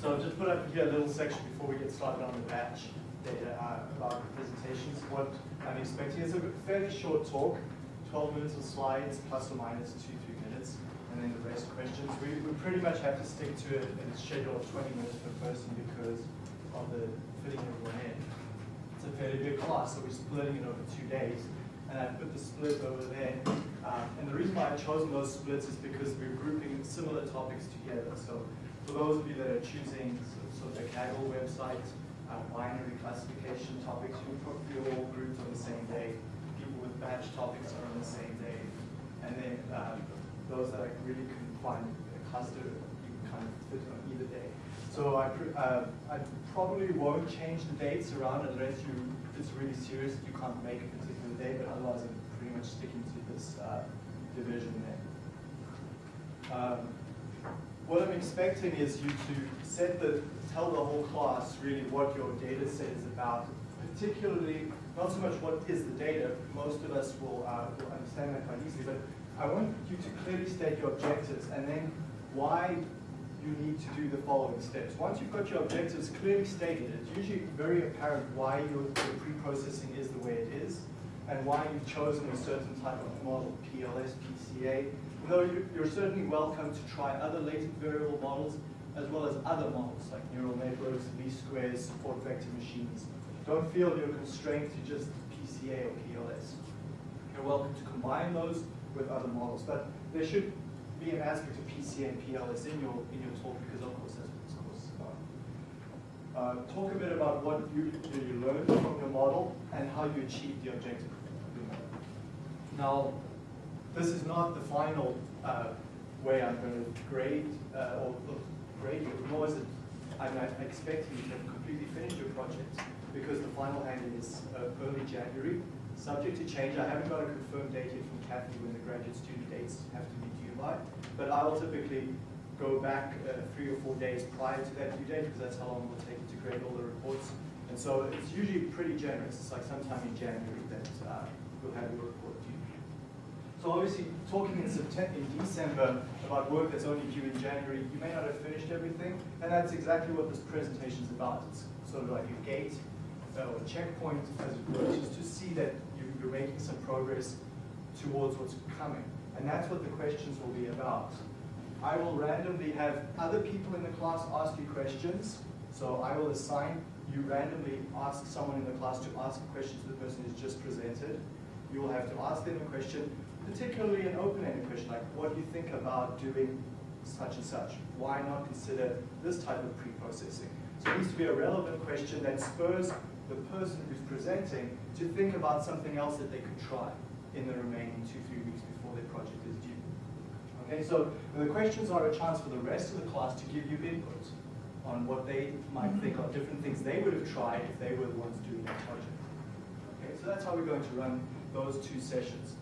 So I've just put up here a little section before we get started on the batch data uh, about the presentations, what I'm expecting. It's a fairly short talk, 12 minutes of slides, plus or minus two, three minutes, and then the rest questions. We, we pretty much have to stick to in a schedule of 20 minutes per person because of the fitting everyone in. It's a fairly big class, so we're splitting it over two days. And I put the split over there. Um, and the reason why I've chosen those splits is because we're grouping similar topics together. So for those of you that are choosing sort of the Kaggle website, uh, binary classification topics, you'll probably all grouped on the same day. People with batch topics are on the same day. And then um, those that I really couldn't find a cluster, you can kind of fit on either day. So I, uh, I probably won't change the dates around unless you, it's really serious, you can't make a particular day, but otherwise I'm pretty much sticking to this uh, division there. Um, what I'm expecting is you to set the, tell the whole class really what your data set is about, particularly, not so much what is the data, most of us will, uh, will understand that quite easily, but I want you to clearly state your objectives and then why you need to do the following steps. Once you've got your objectives clearly stated, it's usually very apparent why your, your pre-processing is the way it is and why you've chosen a certain type of model, PLS, PCA, though you're certainly welcome to try other latent variable models as well as other models like neural networks, least squares, support vector machines. Don't feel you're constrained to just PCA or PLS. You're welcome to combine those with other models, but there should be an aspect of PCA and PLS in your in your talk because of course that's what this course is about. Uh, talk a bit about what you, you learned from your model and how you achieved the objective. Now, this is not the final uh, way I'm going to grade uh, or grade you, nor is it I'm expecting you to have completely finished your project because the final handing is uh, early January, subject to change. I haven't got a confirmed date yet from Kathy when the graduate student dates have to be due by, but I'll typically go back uh, three or four days prior to that due date because that's how long it will take to grade all the reports. And so it's usually pretty generous. It's like sometime in January that uh, you'll have your report. So obviously, talking in September, in December about work that's only due in January, you may not have finished everything, and that's exactly what this presentation is about. It's sort of like a gate uh, or a checkpoint, as it were, just to see that you're making some progress towards what's coming. And that's what the questions will be about. I will randomly have other people in the class ask you questions. So I will assign you randomly ask someone in the class to ask a question to the person who's just presented. You will have to ask them a question particularly an open-ended question like, what do you think about doing such and such? Why not consider this type of pre-processing? So it needs to be a relevant question that spurs the person who's presenting to think about something else that they could try in the remaining two, three weeks before their project is due. Okay, so the questions are a chance for the rest of the class to give you input on what they might think of different things they would have tried if they were the ones doing that project. Okay, so that's how we're going to run those two sessions.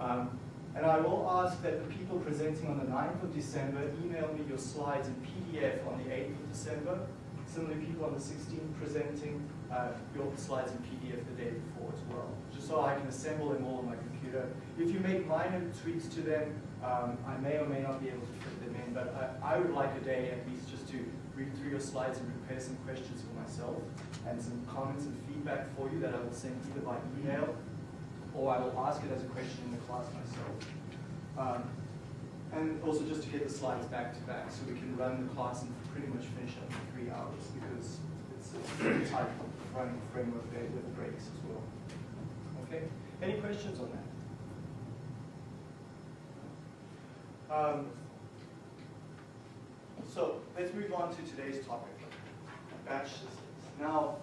Um, and I will ask that the people presenting on the 9th of December email me your slides in PDF on the 8th of December. Similarly, people on the 16th presenting uh, your slides in PDF the day before as well, just so I can assemble them all on my computer. If you make minor tweaks to them, um, I may or may not be able to fit them in, but I, I would like a day at least just to read through your slides and prepare some questions for myself and some comments and feedback for you that I will send either by email or I will ask it as a question in the class myself. Um, and also just to get the slides back to back so we can run the class and pretty much finish up in three hours because it's a pretty tight running framework there with breaks as well. Okay, any questions on that? Um, so let's move on to today's topic, batch systems. Now,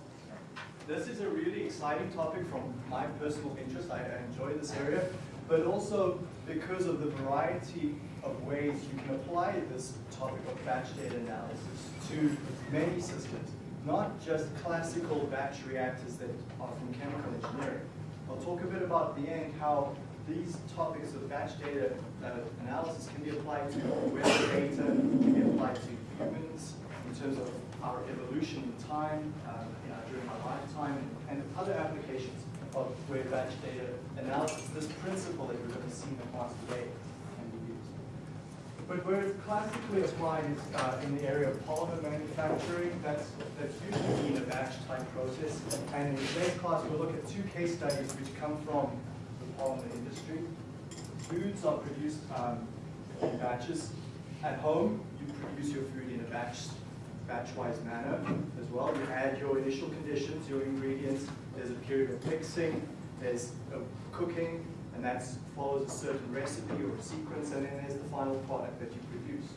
this is a really exciting topic from my personal interest. I, I enjoy this area, but also because of the variety of ways you can apply this topic of batch data analysis to many systems, not just classical batch reactors that are from chemical engineering. I'll talk a bit about the end how these topics of batch data uh, analysis can be applied to weather data, can be applied to humans in terms of our evolution in time, uh, during our lifetime, and other applications of where batch data analysis, this principle that we're going to see in the class today, can be used. but where it's classically applied is uh, in the area of polymer manufacturing. That's, that's usually in a batch type process. And in today's class, we'll look at two case studies which come from the polymer industry. Foods are produced um, in batches. At home, you produce your food in a batch, batch-wise manner as well. You add your initial conditions, your ingredients. There's a period of mixing. There's cooking, and that follows a certain recipe or sequence, and then there's the final product that you produce.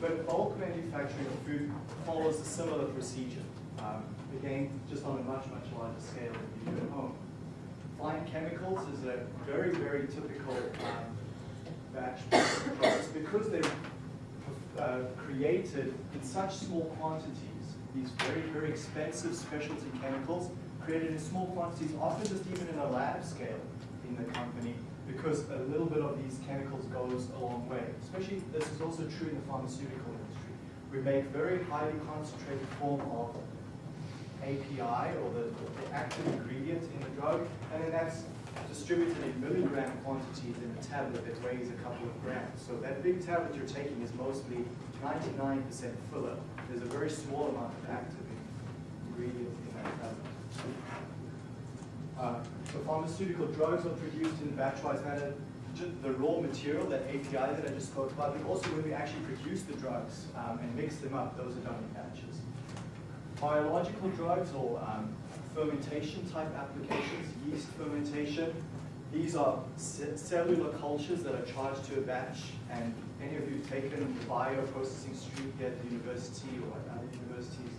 But bulk manufacturing of food follows a similar procedure. Um, again, just on a much, much larger scale than you do at home. Fine chemicals is a very, very typical um, batch process because they're uh, created in such small quantities. These very, very expensive specialty chemicals created in small quantities, often just even in a lab scale in the company, because a little bit of these chemicals goes a long way. Especially, this is also true in the pharmaceutical industry. We make very highly concentrated form of API, or the, the active ingredient in the drug, and then that's distributed in milligram quantities in a tablet that weighs a couple of grams. So that big tablet you're taking is mostly 99% filler. There's a very small amount of active ingredient in that tablet. Uh, so pharmaceutical drugs are produced in batch-wise manner. The raw material, that API that I just spoke about, but also when we actually produce the drugs um, and mix them up, those are done in batches. Biological drugs or um, fermentation type applications, yeast fermentation, these are cellular cultures that are charged to a batch, and any of you have taken the bioprocessing stream here at the university or at other universities,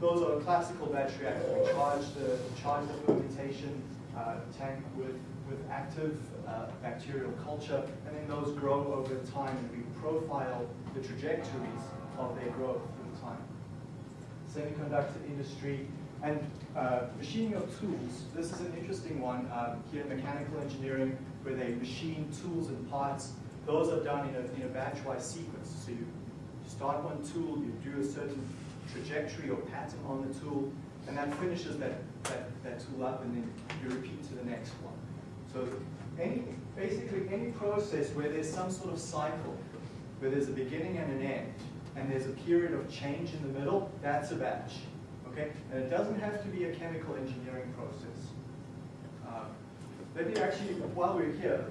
those are classical batch reactors. We charge the, charge the fermentation uh, tank with, with active uh, bacterial culture, and then those grow over time, and we profile the trajectories of their growth through time. Semiconductor industry, and uh, machining of tools. This is an interesting one um, here in mechanical engineering, where they machine tools and parts. Those are done in a, in a batch-wise sequence. So you start one tool, you do a certain trajectory or pattern on the tool, and that finishes that, that, that tool up, and then you repeat to the next one. So any, basically any process where there's some sort of cycle, where there's a beginning and an end, and there's a period of change in the middle, that's a batch. Okay? And it doesn't have to be a chemical engineering process. Um, let me actually, while we're here,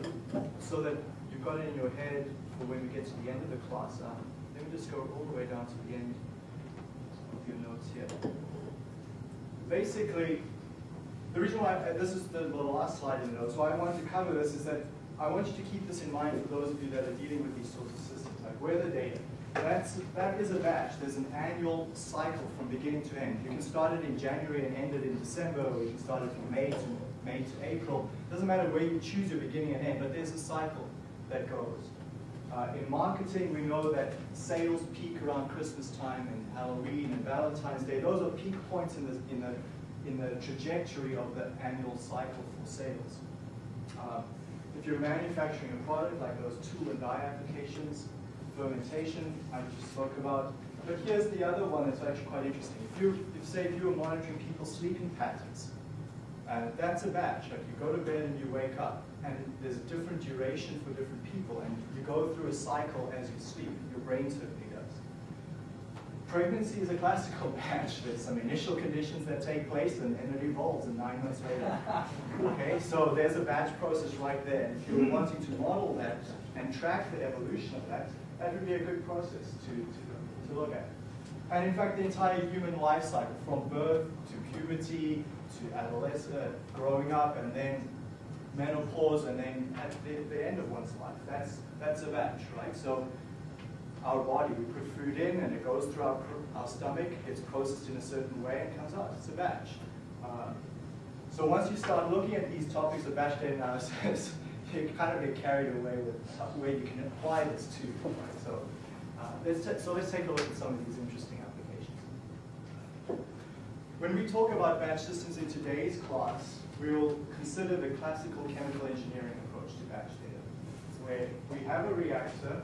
so that you've got it in your head for when we get to the end of the class, um, let me just go all the way down to the end of your notes here. Basically, the reason why, I, this is the, the last slide in the notes, why I wanted to cover this is that I want you to keep this in mind for those of you that are dealing with these sorts of systems, like where the data. That's, that is a batch. There's an annual cycle from beginning to end. You can start it in January and end it in December, or you can start it from May to May to April. Doesn't matter where you choose your beginning and end, but there's a cycle that goes. Uh, in marketing, we know that sales peak around Christmas time and Halloween and Valentine's Day. Those are peak points in the, in the, in the trajectory of the annual cycle for sales. Uh, if you're manufacturing a product like those tool and die applications, fermentation I just spoke about. But here's the other one that's actually quite interesting. If you, if say if you were monitoring people's sleeping patterns, uh, that's a batch. Like you go to bed and you wake up, and there's a different duration for different people, and you go through a cycle as you sleep. Your brain certainly does. Pregnancy is a classical batch. There's some initial conditions that take place, and, then it evolves, and nine months later. okay, so there's a batch process right there. If you're wanting to model that and track the evolution of that, that would be a good process to, to, to look at. And in fact, the entire human life cycle, from birth to puberty to adolescence, growing up, and then menopause, and then at the, the end of one's life. That's, that's a batch, right? So our body, we put food in, and it goes through our, our stomach, it's processed in a certain way, and comes out. It's a batch. Uh, so once you start looking at these topics of batch data analysis, you kind of get carried away with where you can apply this to. Right? So, uh, let's so let's take a look at some of these interesting applications. When we talk about batch systems in today's class, we will consider the classical chemical engineering approach to batch data, where we have a reactor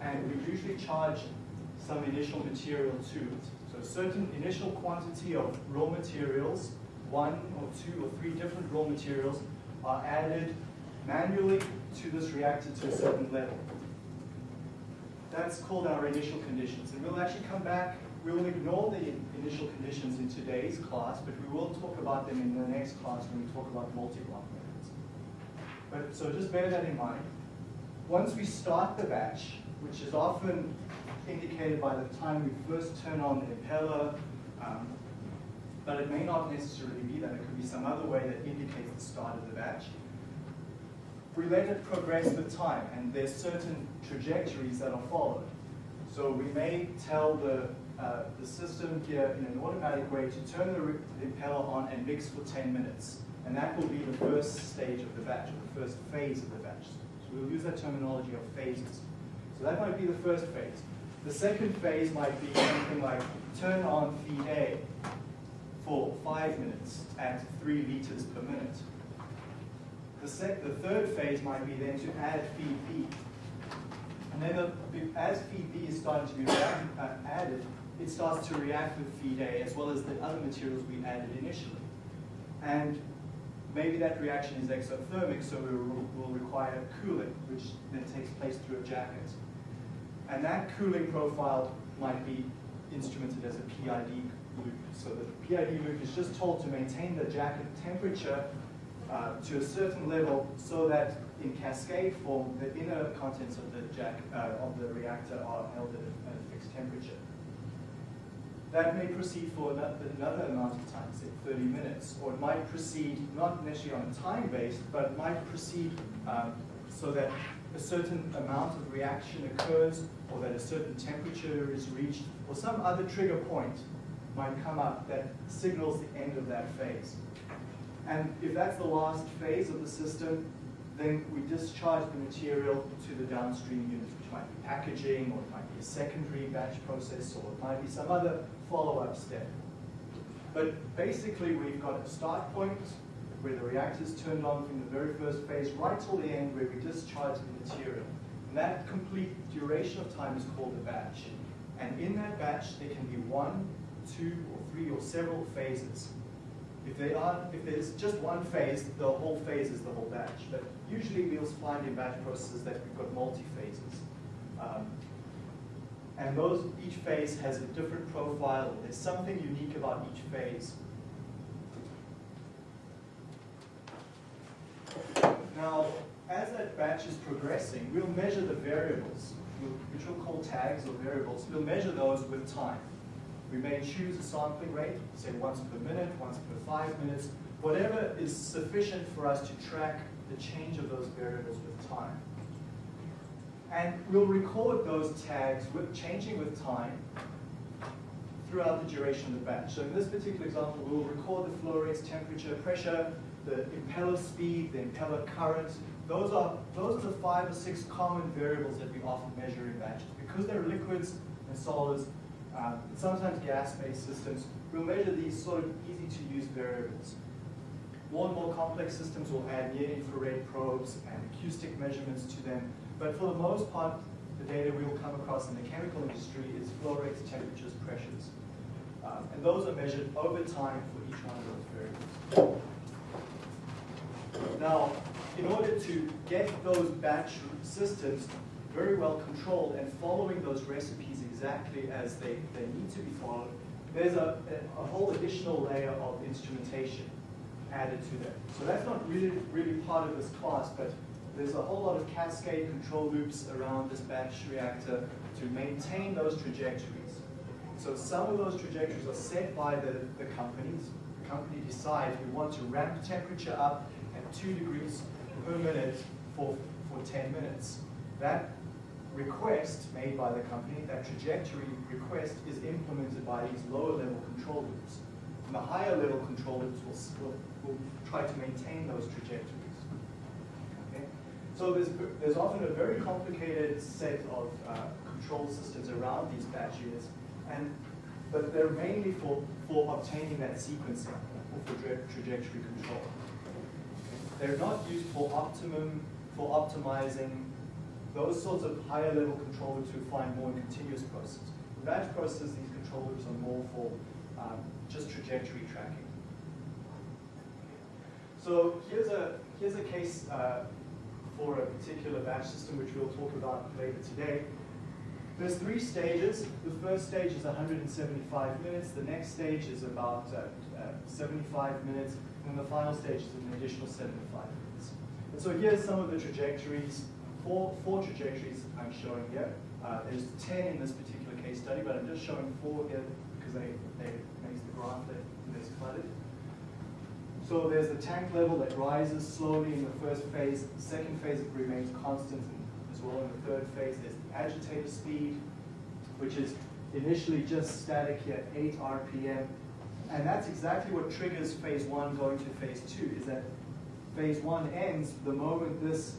and we usually charge some initial material to it. So a certain initial quantity of raw materials, one or two or three different raw materials, are added manually to this reactor to a certain level. that's called our initial conditions. And we'll actually come back, we will ignore the initial conditions in today's class, but we will talk about them in the next class when we talk about multi-block methods. But, so just bear that in mind. Once we start the batch, which is often indicated by the time we first turn on the impeller, um, but it may not necessarily be that. It could be some other way that indicates the start of the batch. We let it progress with time, and there's certain trajectories that are followed. So we may tell the, uh, the system here in an automatic way to turn the impeller on and mix for 10 minutes. And that will be the first stage of the batch, or the first phase of the batch. So we'll use that terminology of phases. So that might be the first phase. The second phase might be something like turn on feed A for five minutes at three liters per minute. The, the third phase might be then to add feed B. And then the, as feed B is starting to be uh, added, it starts to react with feed A as well as the other materials we added initially. And maybe that reaction is exothermic, so we will require cooling, which then takes place through a jacket. And that cooling profile might be instrumented as a PID loop. So the PID loop is just told to maintain the jacket temperature uh, to a certain level so that in cascade form, the inner contents of the jack uh, of the reactor are held at a, at a, fixed temperature. That may proceed for another amount of time, say 30 minutes, or it might proceed not necessarily on a time base, but might proceed um, so that a certain amount of reaction occurs, or that a certain temperature is reached, or some other trigger point might come up that signals the end of that phase. And if that's the last phase of the system, then we discharge the material to the downstream units, which might be packaging, or it might be a secondary batch process, or it might be some other follow-up step. But basically, we've got a start point where the reactor is turned on from the very first phase right till the end where we discharge the material. And that complete duration of time is called a batch. And in that batch, there can be one, two, or three, or several phases. If, they are, if there's just one phase, the whole phase is the whole batch. But usually we'll find in batch processes that we've got multi-phases. Um, and those, each phase has a different profile. There's something unique about each phase. Now, as that batch is progressing, we'll measure the variables, which we'll call tags or variables. We'll measure those with time. We may choose a sampling rate, say once per minute, once per five minutes, whatever is sufficient for us to track the change of those variables with time. And we'll record those tags with changing with time throughout the duration of the batch. So in this particular example, we'll record the flow rates, temperature, pressure, the impeller speed, the impeller current. Those are, those are the five or six common variables that we often measure in batches. Because they're liquids and solids, um, sometimes gas-based systems, we'll measure these sort of easy-to-use variables. More and more complex systems will add near-infrared probes and acoustic measurements to them, but for the most part, the data we will come across in the chemical industry is flow rates, temperatures, pressures. Um, and those are measured over time for each one of those variables. Now, in order to get those batch systems very well controlled and following those recipes exactly as they, they need to be followed, there's a, a whole additional layer of instrumentation added to them. So that's not really, really part of this class, but there's a whole lot of cascade control loops around this batch reactor to maintain those trajectories. So some of those trajectories are set by the, the companies. The company decides we want to ramp temperature up at two degrees per minute for, for 10 minutes. That request made by the company, that trajectory request is implemented by these lower level control loops. And the higher level control loops will, will, will try to maintain those trajectories. Okay? So there's, there's often a very complicated set of uh, control systems around these batch units, and, but they're mainly for, for obtaining that sequencing, or for tra trajectory control. They're not used for optimum, for optimizing those sorts of higher level control loops find more in continuous processes. In batch processes, these control loops are more for um, just trajectory tracking. So here's a, here's a case uh, for a particular batch system which we'll talk about later today. There's three stages. The first stage is 175 minutes. The next stage is about uh, uh, 75 minutes. And the final stage is an additional 75 minutes. And so here's some of the trajectories, four, four trajectories I'm showing here. Uh, there's 10 in this particular case study, but I'm just showing four here because they, they makes the graph that is cluttered. So there's the tank level that rises slowly in the first phase. The second phase it remains constant as well in the third phase. There's the agitator speed, which is initially just static here at 8 RPM. And that's exactly what triggers phase one going to phase two, is that phase one ends the moment this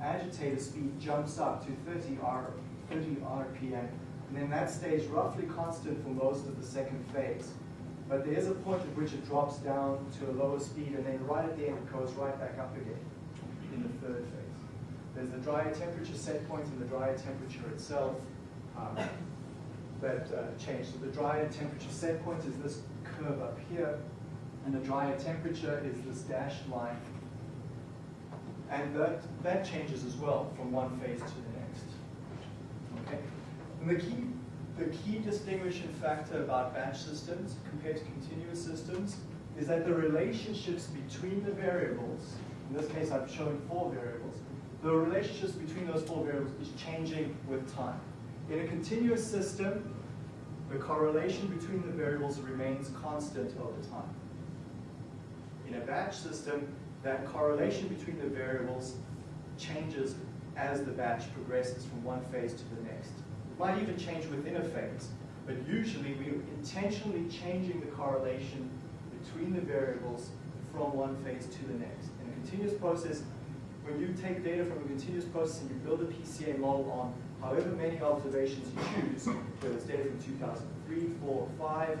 agitator speed jumps up to 30, R, 30 RPM. And then that stays roughly constant for most of the second phase. But there is a point at which it drops down to a lower speed, and then right at the end it goes right back up again in the third phase. There's the dry air temperature set point and the dry air temperature itself um, that uh, change. So the dry air temperature set point is this curve up here, and the dry air temperature is this dashed line. And that, that changes as well from one phase to the next. Okay? And the key the key distinguishing factor about batch systems compared to continuous systems is that the relationships between the variables, in this case I'm showing four variables, the relationships between those four variables is changing with time. In a continuous system, the correlation between the variables remains constant over time. In a batch system, that correlation between the variables changes as the batch progresses from one phase to the next It might even change within a phase, but usually we're intentionally changing the correlation between the variables from one phase to the next. In a continuous process, when you take data from a continuous process and you build a PCA model on however many observations you choose, whether it's data from 2003, 4, 5,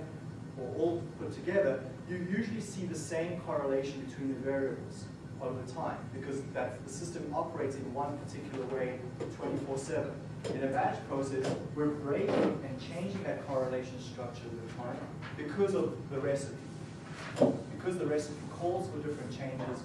or all put together, you usually see the same correlation between the variables over time because that the system operates in one particular way 24-7. In a batch process, we're breaking and changing that correlation structure with time because of the recipe. Because the recipe calls for different changes,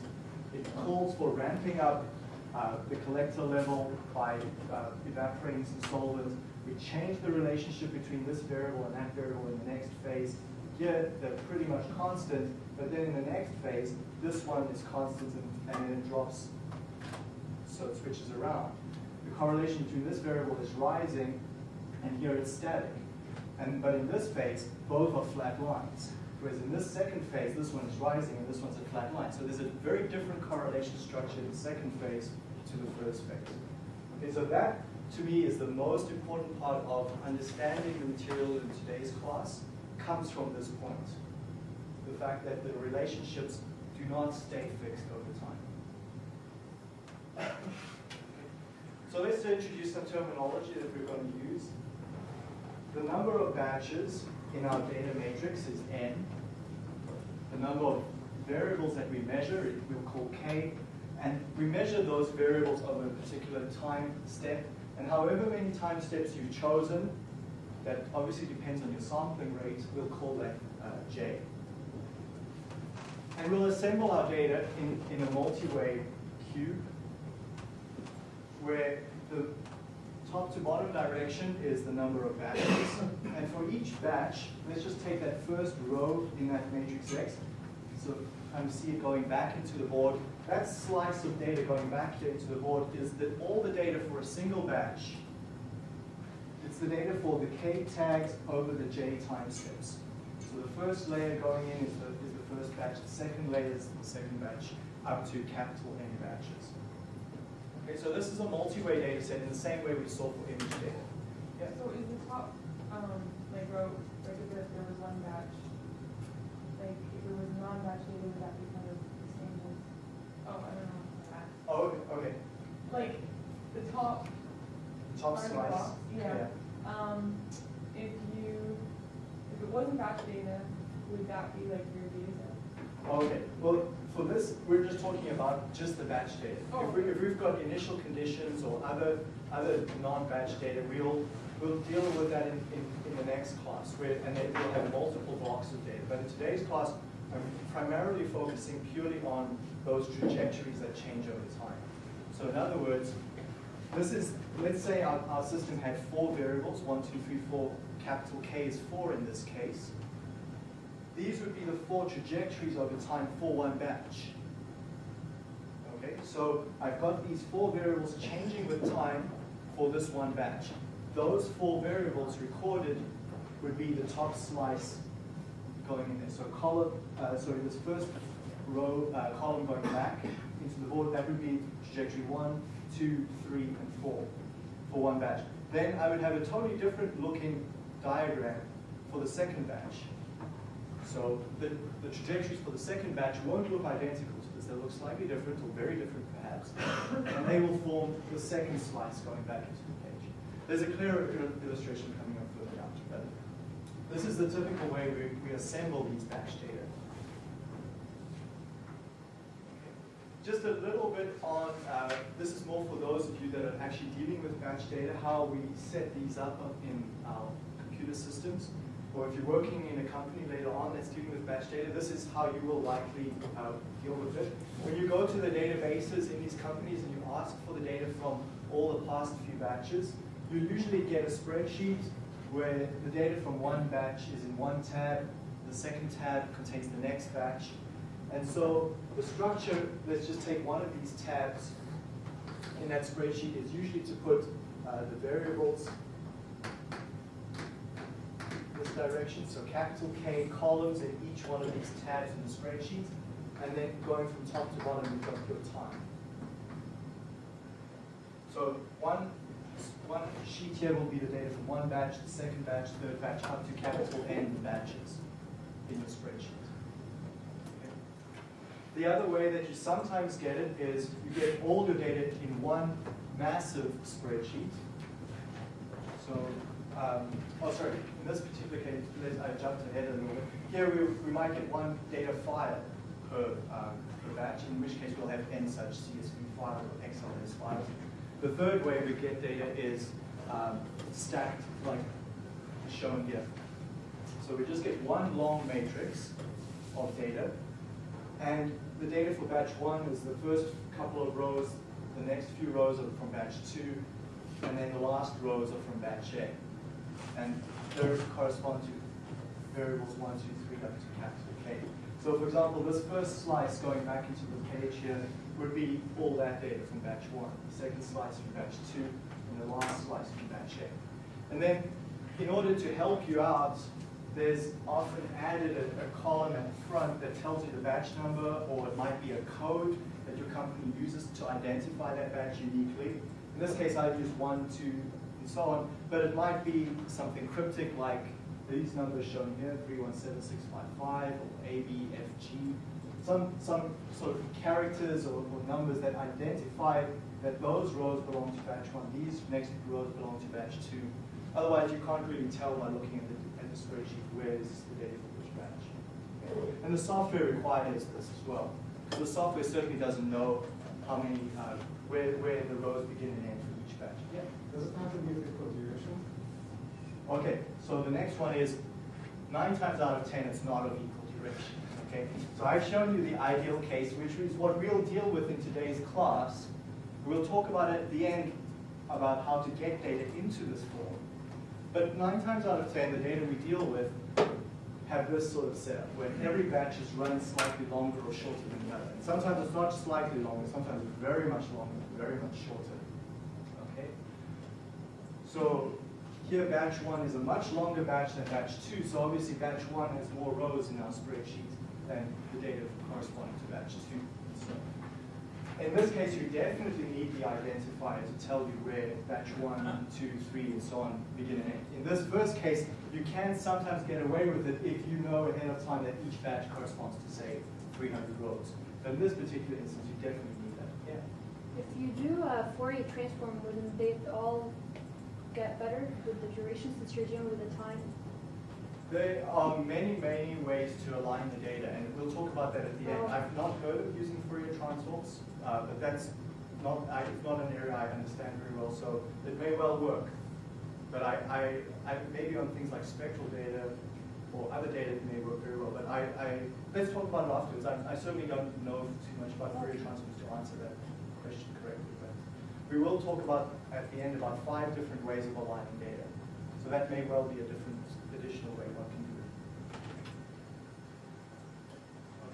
it calls for ramping up uh, the collector level by uh, evaporating some solvent. We change the relationship between this variable and that variable in the next phase. Here, they're pretty much constant, but then in the next phase, this one is constant and, and then it drops, so it switches around the correlation between this variable is rising, and here it's static. And, but in this phase, both are flat lines. Whereas in this second phase, this one is rising and this one's a flat line. So there's a very different correlation structure in the second phase to the first phase. Okay, so that to me is the most important part of understanding the material in today's class comes from this point. The fact that the relationships do not stay fixed over time. So let's introduce some terminology that we're going to use. The number of batches in our data matrix is n. The number of variables that we measure, we'll call k. And we measure those variables over a particular time step. And however many time steps you've chosen, that obviously depends on your sampling rate, we'll call that uh, j. And we'll assemble our data in, in a multi-way cube where the top to bottom direction is the number of batches. and for each batch, let's just take that first row in that matrix X. So kind of see it going back into the board. That slice of data going back here into the board is that all the data for a single batch. It's the data for the K tags over the J time steps. So the first layer going in is the, is the first batch. The second layer is the second batch up to capital N batches. Okay, so this is a multi-way data set in the same way we saw for image data. Yeah. So is the top, um, like row, like if there, there was one batch, like if it was non-batch data, would that be kind of the same as, oh, I don't know. that. Oh, okay. Like the top Top part of the slice. box, yeah. Um, if you, if it wasn't batch data, would that be like your data set? Okay, well, for this, we're just talking about just the batch data. Oh. If, we, if we've got initial conditions or other other non-batch data, we'll we'll deal with that in, in, in the next class, where, and then we'll have multiple blocks of data. But in today's class, I'm primarily focusing purely on those trajectories that change over time. So in other words, This is, let's say our, our system had four variables, one, two, three, four, capital K is four in this case. These would be the four trajectories over time for one batch. Okay, so I've got these four variables changing with time for this one batch. Those four variables recorded would be the top slice going in there. So column, uh, sorry, this first row, uh, column going back into the board, that would be trajectory one, two, three, and four for one batch. Then I would have a totally different looking diagram for the second batch. So the, the trajectories for the second batch won't look identical to look slightly different or very different perhaps. and they will form the second slice going back into the page. There's a clearer illustration coming up further down. But this is the typical way we, we assemble these batch data. Just a little bit on, uh, this is more for those of you that are actually dealing with batch data, how we set these up in our computer systems. Or if you're working in a company later on that's dealing with batch data, this is how you will likely uh, deal with it. When you go to the databases in these companies and you ask for the data from all the past few batches, you usually get a spreadsheet where the data from one batch is in one tab, the second tab contains the next batch, and so the structure, let's just take one of these tabs in that spreadsheet is usually to put uh, the variables direction, so capital K columns in each one of these tabs in the spreadsheet, and then going from top to bottom, you've got your time. So one, one sheet here will be the data from one batch, the second batch, third batch, up to capital N batches in your spreadsheet. The other way that you sometimes get it is you get all your data in one massive spreadsheet. So, um, oh sorry, in this particular case, I jumped ahead a little bit. Here we, we might get one data file per, um, per batch, in which case we'll have n such CSV files or XLS files. The third way we get data is um, stacked, like shown here. So we just get one long matrix of data, and the data for batch one is the first couple of rows, the next few rows are from batch two, and then the last rows are from batch A. And those correspond to variables one, two, three, up to capital K. So for example, this first slice going back into the page here would be all that data from batch one, the second slice from batch two, and the last slice from batch A. And then in order to help you out, there's often added a, a column at the front that tells you the batch number, or it might be a code that your company uses to identify that batch uniquely. In this case, I've used one, two, and so on, but it might be something cryptic like these numbers shown here, 317655, or ABFG, some, some sort of characters or, or numbers that identify that those rows belong to batch one, these next rows belong to batch two. Otherwise, you can't really tell by looking at the, at the spreadsheet where is the data for which batch. And the software requires this as well. The software certainly doesn't know how many, uh, where, where the rows begin and end. Yeah. Does it have to be of equal duration? Okay, so the next one is nine times out of ten, it's not of equal duration. Okay, so I've shown you the ideal case, which is what we'll deal with in today's class. We'll talk about it at the end about how to get data into this form. But nine times out of ten, the data we deal with have this sort of setup, where every batch is run slightly longer or shorter than the other. And sometimes it's not slightly longer, sometimes it's very much longer, very much shorter. So here batch one is a much longer batch than batch two, so obviously batch one has more rows in our spreadsheet than the data corresponding to batch two. So in this case, you definitely need the identifier to tell you where batch one, two, three, and so on begin and end. In this first case, you can sometimes get away with it if you know ahead of time that each batch corresponds to, say, 300 rows. But in this particular instance, you definitely need that. Yeah. If you do a Fourier transform, wouldn't they all get better with the duration since you're dealing with the time? There are many, many ways to align the data, and we'll talk about that at the end. Oh. I've not heard of using Fourier transforms, uh, but that's not, I, it's not an area I understand very well, so it may well work. But I, I, I maybe on things like spectral data or other data it may work very well, but I, I, let's talk about it afterwards. I, I certainly don't know too much about Fourier transforms to answer that question correctly, we will talk about, at the end, about five different ways of aligning data. So that may well be a different additional way one can do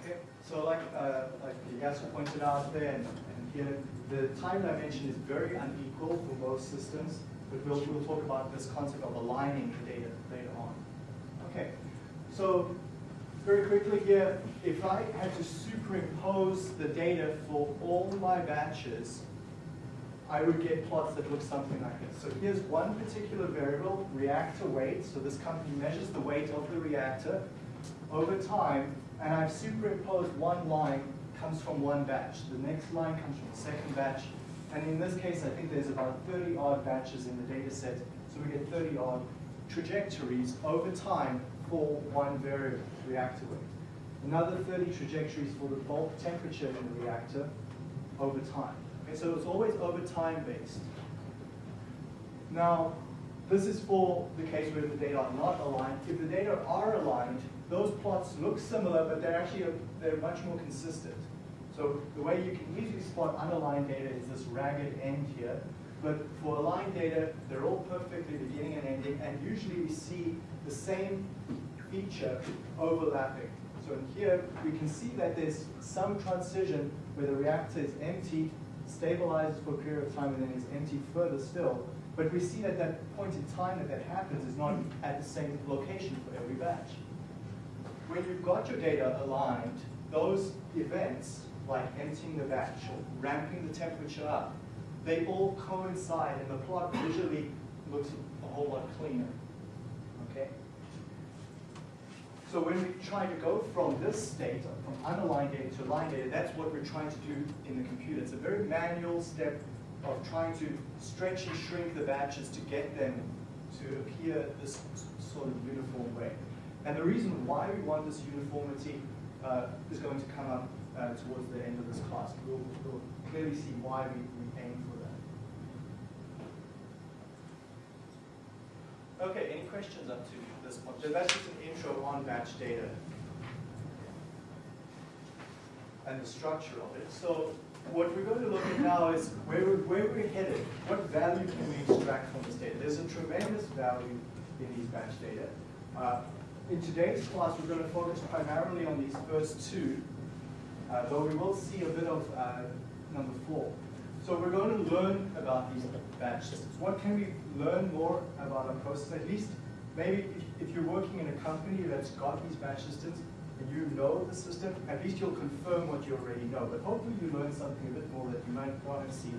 it. Okay, so like, uh, like Yasu pointed out there, and, and here, the time dimension is very unequal for most systems, but we'll, we'll talk about this concept of aligning the data later on. Okay, so very quickly here, if I had to superimpose the data for all my batches, I would get plots that look something like this. So here's one particular variable, reactor weight. So this company measures the weight of the reactor over time, and I've superimposed one line comes from one batch. The next line comes from the second batch. And in this case, I think there's about 30 odd batches in the data set. So we get 30 odd trajectories over time for one variable, reactor weight. Another 30 trajectories for the bulk temperature in the reactor over time. Okay, so it's always over time based. Now, this is for the case where the data are not aligned. If the data are aligned, those plots look similar, but they're actually they're much more consistent. So the way you can easily spot unaligned data is this ragged end here. But for aligned data, they're all perfectly beginning and ending, and usually we see the same feature overlapping. So in here, we can see that there's some transition where the reactor is empty, stabilizes for a period of time, and then is empty further still. But we see that that point in time that that happens is not at the same location for every batch. When you've got your data aligned, those events, like emptying the batch or ramping the temperature up, they all coincide and the plot visually looks a whole lot cleaner. Okay? So when we try to go from this data, from unaligned data to aligned data, that's what we're trying to do in the computer. It's a very manual step of trying to stretch and shrink the batches to get them to appear this sort of uniform way. And the reason why we want this uniformity uh, is going to come up uh, towards the end of this class. We'll, we'll clearly see why we, we aim for that. Okay, any questions up to this point? So that's just an intro on batch data and the structure of it. So what we're going to look at now is where we're, where we're headed. What value can we extract from this data? There's a tremendous value in these batch data. Uh, in today's class, we're going to focus primarily on these first two, uh, though we will see a bit of uh, number four. So we're going to learn about these batch systems. What can we learn more about our process? At least, maybe if, you're working in a company that's got these batch systems, and you know the system, at least you'll confirm what you already know. But hopefully you learn something a bit more that you might want to see.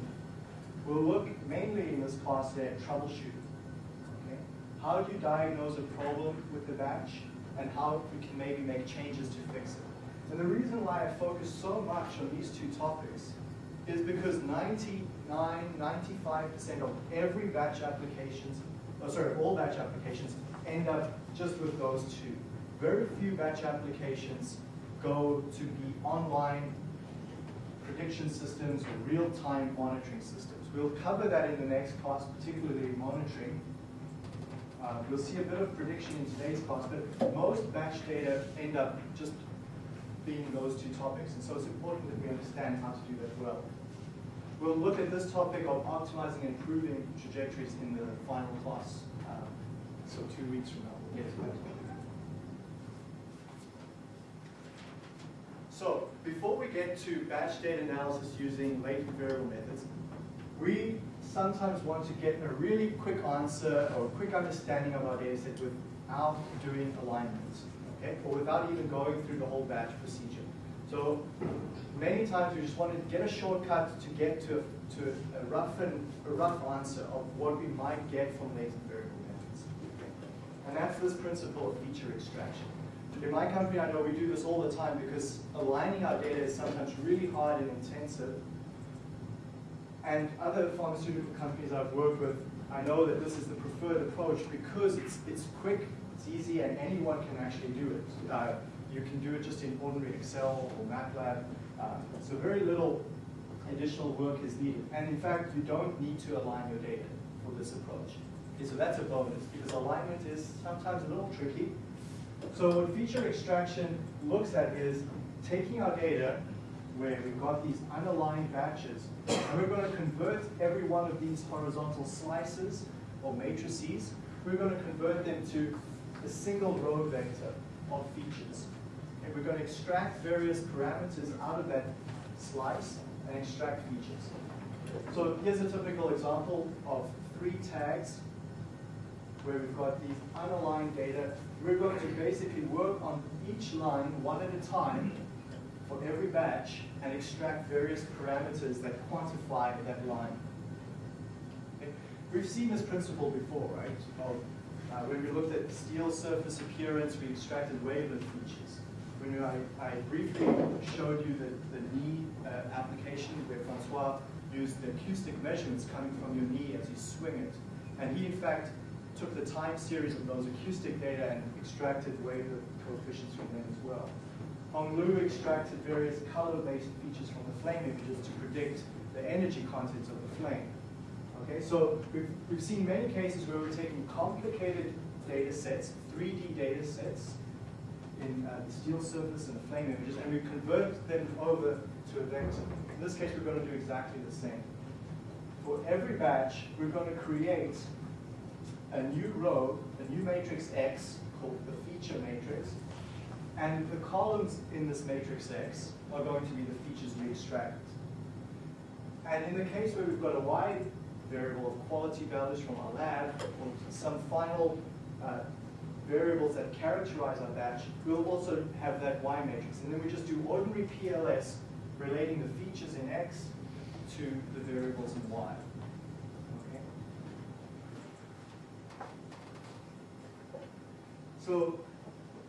We'll look mainly in this class at troubleshooting. Okay? How do you diagnose a problem with the batch and how you can maybe make changes to fix it. And the reason why I focus so much on these two topics is because 99, 95% of every batch applications, oh, sorry, all batch applications end up just with those two. Very few batch applications go to be online prediction systems or real-time monitoring systems. We'll cover that in the next class, particularly monitoring. Uh, we'll see a bit of prediction in today's class, but most batch data end up just being those two topics. And so it's important that we understand how to do that well. We'll look at this topic of optimizing and improving trajectories in the final class. So two weeks from now, we'll get. So before we get to batch data analysis using latent variable methods, we sometimes want to get a really quick answer or a quick understanding of our data set without doing alignments, okay? Or without even going through the whole batch procedure. So many times we just want to get a shortcut to get to, to a, rough and, a rough answer of what we might get from latent variable. And that's this principle of feature extraction. In my company, I know we do this all the time because aligning our data is sometimes really hard and intensive. And other pharmaceutical companies I've worked with, I know that this is the preferred approach because it's, it's quick, it's easy, and anyone can actually do it. Uh, you can do it just in ordinary Excel or MATLAB. Uh, so very little additional work is needed. And in fact, you don't need to align your data for this approach. So that's a bonus because alignment is sometimes a little tricky. So what feature extraction looks at is taking our data, where we've got these unaligned batches, and we're going to convert every one of these horizontal slices or matrices, we're going to convert them to a single row vector of features. And we're going to extract various parameters out of that slice and extract features. So here's a typical example of three tags where we've got these unaligned data. We're going to basically work on each line one at a time for every batch and extract various parameters that quantify that line. We've seen this principle before, right? Of, uh, when we looked at steel surface appearance, we extracted wavelet features. When I, I briefly showed you the, the knee uh, application where Francois used the acoustic measurements coming from your knee as you swing it. And he, in fact, took the time series of those acoustic data and extracted wavelet coefficients from them as well. Hong Lu extracted various color-based features from the flame images to predict the energy content of the flame. Okay, so we've, we've seen many cases where we're taking complicated data sets, 3D data sets, in uh, the steel surface and the flame images, and we convert them over to a vector. In this case, we're going to do exactly the same. For every batch, we're going to create a new row, a new matrix X called the feature matrix, and the columns in this matrix X are going to be the features we extract. And in the case where we've got a Y variable of quality values from our lab, or some final uh, variables that characterize our batch, we'll also have that Y matrix. And then we just do ordinary PLS relating the features in X to the variables in Y. Okay? So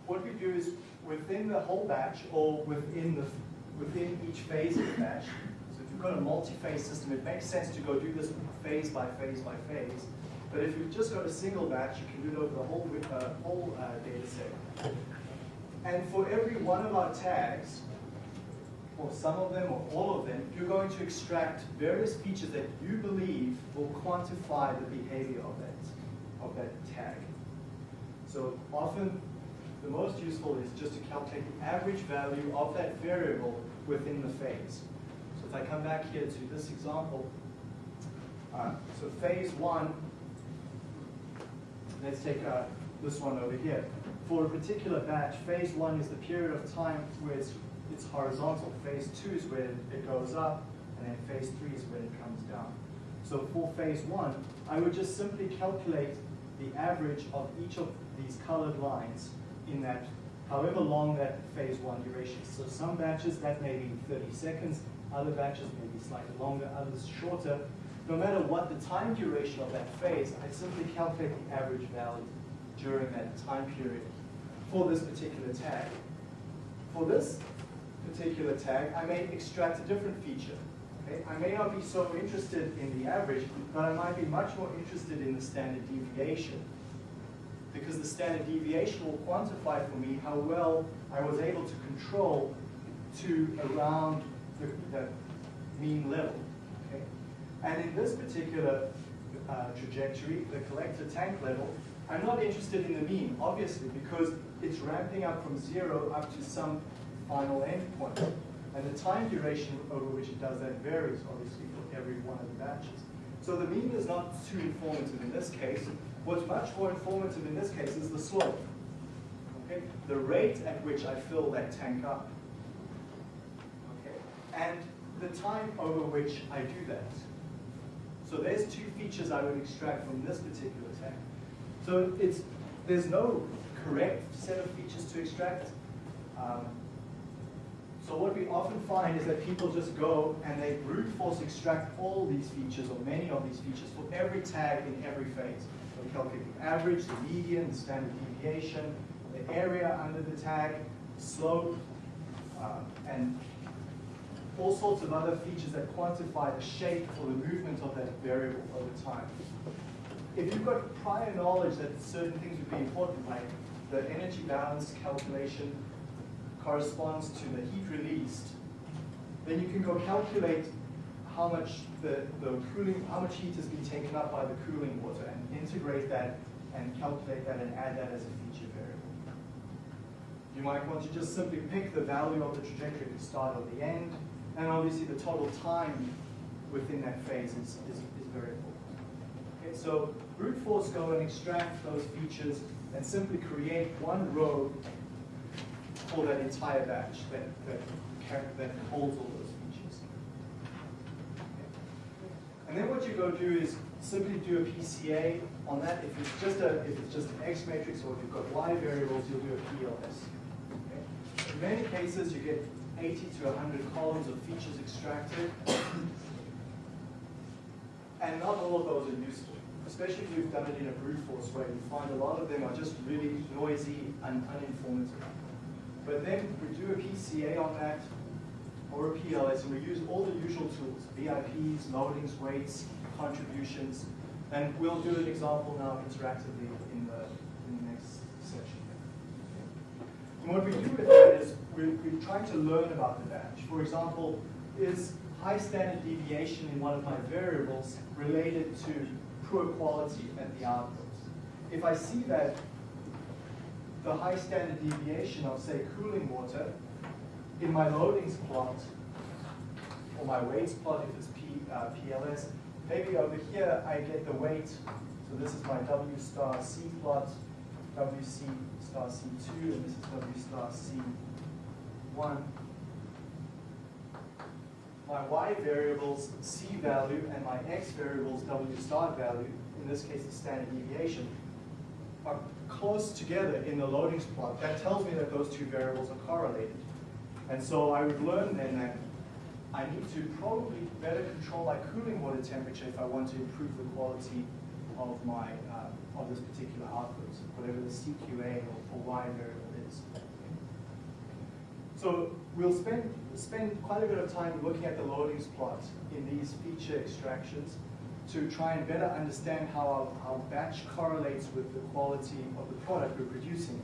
what we do is within the whole batch or within the within each phase of the batch. So if you've got a multi-phase system, it makes sense to go do this phase by phase by phase. But if you've just got a single batch, you can do it over the whole uh, whole uh, data set. And for every one of our tags, or some of them or all of them, you're going to extract various features that you believe will quantify the behavior of that, of that tag. So often the most useful is just to calculate the average value of that variable within the phase. So if I come back here to this example, uh, so phase one, let's take uh, this one over here. For a particular batch, phase one is the period of time where it's, it's horizontal. Phase two is where it goes up, and then phase three is where it comes down. So for phase one, I would just simply calculate the average of each of these colored lines in that, however long that phase one duration. So some batches that may be 30 seconds, other batches may be slightly longer, others shorter. No matter what the time duration of that phase, I simply calculate the average value during that time period for this particular tag. For this particular tag, I may extract a different feature. Okay? I may not be so interested in the average, but I might be much more interested in the standard deviation because the standard deviation will quantify for me how well I was able to control to around the, the mean level. Okay? And in this particular uh, trajectory, the collector tank level, I'm not interested in the mean, obviously, because it's ramping up from zero up to some final endpoint. And the time duration over which it does that varies, obviously, for every one of the batches. So the mean is not too informative in this case. What's much more informative in this case is the slope. Okay? The rate at which I fill that tank up. Okay? And the time over which I do that. So there's two features I would extract from this particular tank. So it's there's no correct set of features to extract. Um, so what we often find is that people just go and they brute force extract all these features or many of these features for every tag in every phase. We calculate the average, the median, the standard deviation, the area under the tag, slope, uh, and all sorts of other features that quantify the shape or the movement of that variable over time. If you've got prior knowledge that certain things would be important, like the energy balance calculation corresponds to the heat released, then you can go calculate how much the, the cooling, how much heat has been taken up by the cooling water and integrate that and calculate that and add that as a feature variable. You might want to just simply pick the value of the trajectory at the start or the end, And obviously the total time within that phase is, is, is variable. Okay, so brute force go and extract those features and simply create one row for that entire batch that, that, that holds all those features. And then what you go do is simply do a PCA on that. If it's just a if it's just an X matrix or if you've got Y variables, you'll do a PLS. Okay? In many cases, you get 80 to 100 columns of features extracted, and not all of those are useful. Especially if you've done it in a brute force way, you find a lot of them are just really noisy and uninformative. But then we do a PCA on that, or a PLS, and we use all the usual tools, VIPs, loadings, weights, contributions, and we'll do an example now interactively in the, in the next section. And what we do with that is we're, we're trying to learn about the batch. For example, is high standard deviation in one of my variables related to poor quality at the output? If I see that the high standard deviation of, say, cooling water in my loadings plot, or my weights plot if it's P, uh, PLS, maybe over here I get the weight, so this is my W star C plot, WC star C2, and this is W star C1. My Y variables, C value, and my X variables, W star value, in this case the standard deviation, are close together in the loadings plot. That tells me that those two variables are correlated. And so I would learn then that I need to probably better control my cooling water temperature if I want to improve the quality of my, uh, of this particular output, whatever the CQA or, or Y variable is. So we'll spend, spend quite a bit of time looking at the loadings plot in these feature extractions to try and better understand how our, our batch correlates with the quality of the product we're producing.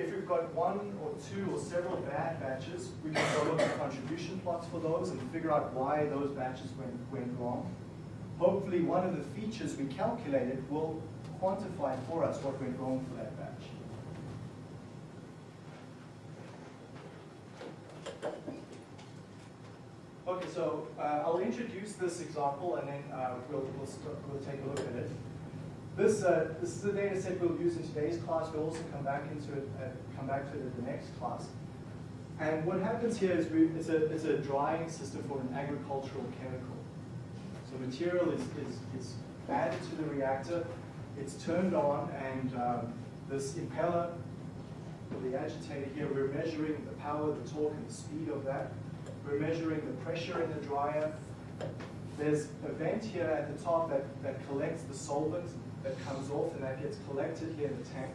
If we've got one or two or several bad batches, we can go look at contribution plots for those and figure out why those batches went, went wrong. Hopefully one of the features we calculated will quantify for us what went wrong for that batch. Okay, so uh, I'll introduce this example and then uh, we'll, we'll, we'll take a look at it. This, uh, this is the data set we'll use in today's class. We'll also come back into it, uh, come back to it in the next class. And what happens here is we, it's, a, it's a drying system for an agricultural chemical. So material is, is, is added to the reactor, it's turned on, and um, this impeller, the agitator here, we're measuring the power, the torque, and the speed of that. We're measuring the pressure in the dryer. There's a vent here at the top that, that collects the solvent that comes off, and that gets collected here in the tank.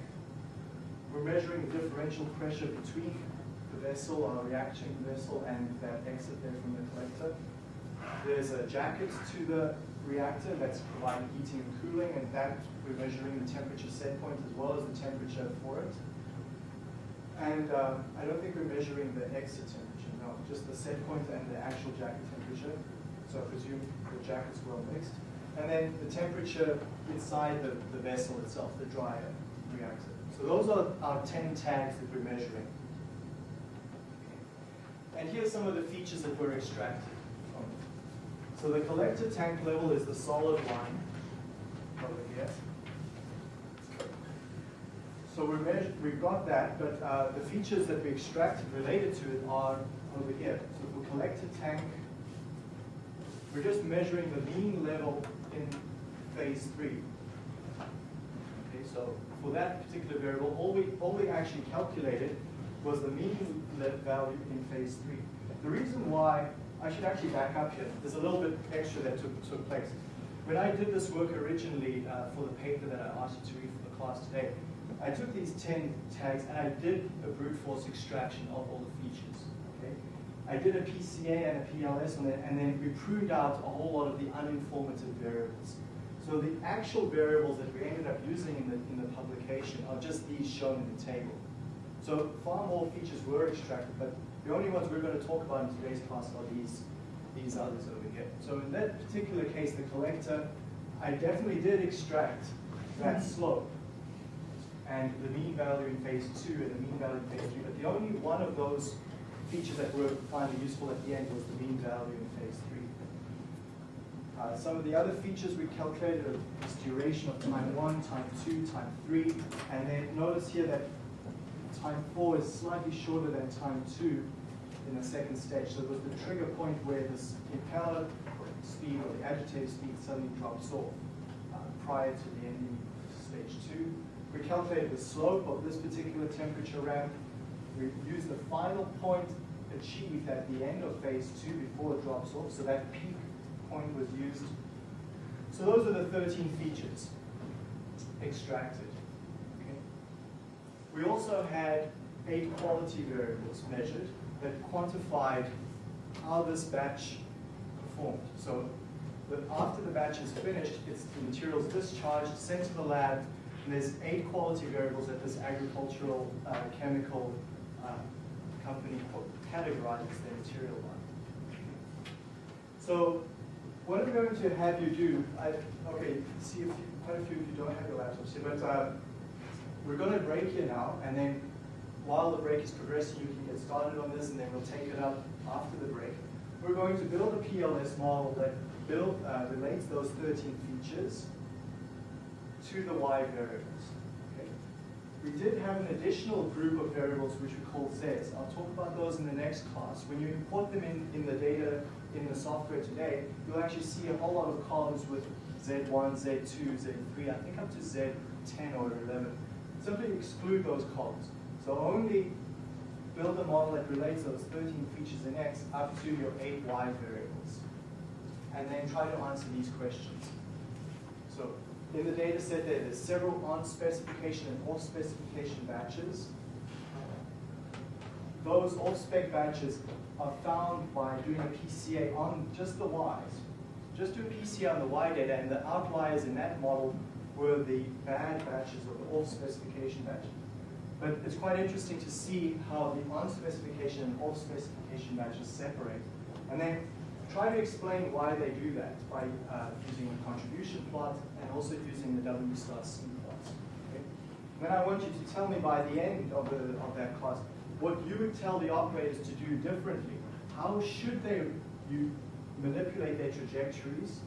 We're measuring the differential pressure between the vessel, our reaction vessel, and that exit there from the collector. There's a jacket to the reactor that's providing heating and cooling, and that we're measuring the temperature set point as well as the temperature for it. And um, I don't think we're measuring the exit temperature, no, just the set point and the actual jacket temperature. So I presume the jacket's well mixed. And then the temperature inside the, the vessel itself, the dryer reactor. So those are our 10 tags that we're measuring. And here's some of the features that we're extracting from. So the collector tank level is the solid line over here. So we we've got that, but uh, the features that we extracted related to it are over here. So for collector tank, we're just measuring the mean level in phase three. Okay, so for that particular variable, all we, all we actually calculated was the mean value in phase three. The reason why, I should actually back up here, there's a little bit extra that took, took place. When I did this work originally uh, for the paper that I asked you to read for the class today, I took these 10 tags and I did a brute force extraction of all the features. I did a PCA and a PLS on it, and then we pruned out a whole lot of the uninformative variables. So the actual variables that we ended up using in the, in the publication are just these shown in the table. So far more features were extracted, but the only ones we're going to talk about in today's class are these, these others over here. So in that particular case, the collector, I definitely did extract that slope and the mean value in phase two and the mean value in phase three, but the only one of those features that were finally useful at the end was the mean value in phase three. Uh, some of the other features we calculated is duration of time one, time two, time three, and then notice here that time four is slightly shorter than time two in the second stage. So it was the trigger point where this impeller speed or the agitator speed suddenly drops off uh, prior to the ending of stage two. We calculated the slope of this particular temperature ramp. We used the final point achieved at the end of phase two before it drops off, so that peak point was used. So those are the 13 features extracted. We also had eight quality variables measured that quantified how this batch performed. So after the batch is finished, it's the materials discharged, sent to the lab, and there's eight quality variables that this agricultural uh, chemical uh, company categorizes their material on. So what I'm going to have you do, I, okay, see if you, quite a few of you don't have your laptops here, but uh, we're going to break here now, and then while the break is progressing, you can get started on this, and then we'll take it up after the break. We're going to build a PLS model that build, uh, relates those 13 features to the Y variables. We did have an additional group of variables which we call Zs. I'll talk about those in the next class. When you import them in, in the data in the software today, you'll actually see a whole lot of columns with Z1, Z2, Z3, I think up to Z10 or 11. Simply exclude those columns. So only build a model that relates those 13 features in X up to your 8 Y variables. And then try to answer these questions. So in the data set there, there's several on specification and off specification batches. Those off spec batches are found by doing a PCA on just the Ys. Just do a PCA on the Y data and the outliers in that model were the bad batches or the off specification batches. But it's quite interesting to see how the on specification and off specification batches separate. And then try to explain why they do that by uh, using a contribution plot and also using the W star C plot. Okay? Then I want you to tell me by the end of, the, of that class what you would tell the operators to do differently. How should they you manipulate their trajectories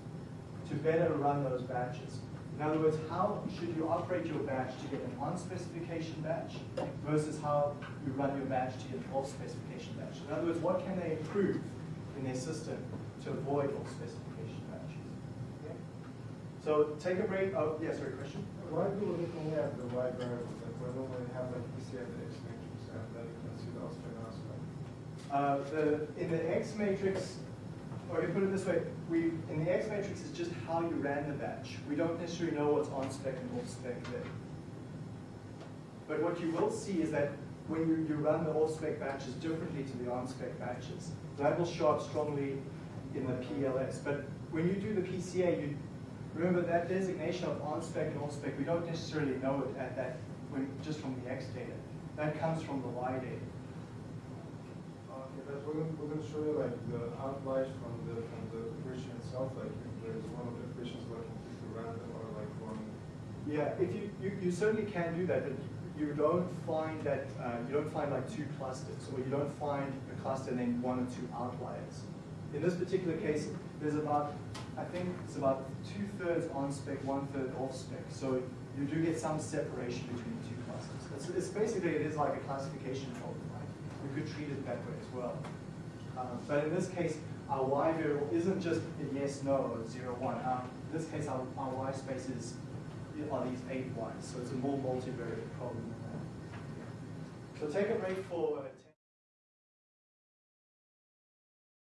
to better run those batches? In other words, how should you operate your batch to get an on-specification batch versus how you run your batch to get an off-specification batch? In other words, what can they improve in their system to avoid off-specification batches? Okay? So take a break. Oh, yes, sorry, question? Why do we only have the Y variables? Like, why don't we have like and the X matrix and then you can see the Austrian aspect? Uh, the, in the X matrix, or you put it this way, we in the X matrix is just how you ran the batch. We don't necessarily know what's on spec and off spec there. But what you will see is that when you, you run the off spec batches differently to the on spec batches, that will show up strongly in the PLS. But when you do the PCA, you remember that designation of on spec and off spec, we don't necessarily know it at that when just from the X data. That comes from the Y data. Okay, but wouldn't, wouldn't show you like the outliers from the, from the equation itself, like if there's one of the equations like completely random or like one. Yeah, if you, you, you certainly can do that, but you don't find that, uh, you don't find like two clusters, or you don't find a cluster and then one or two outliers. In this particular case, there's about, I think it's about two-thirds on spec, one-third off spec. So you do get some separation between the two clusters. It's, it's basically, it is like a classification problem, right? You could treat it that way as well. Um, but in this case, our y variable isn't just a yes, no, zero, one. Um, in this case, our, our y spaces are these eight y's, so it's a more multivariate problem than that. So take a break for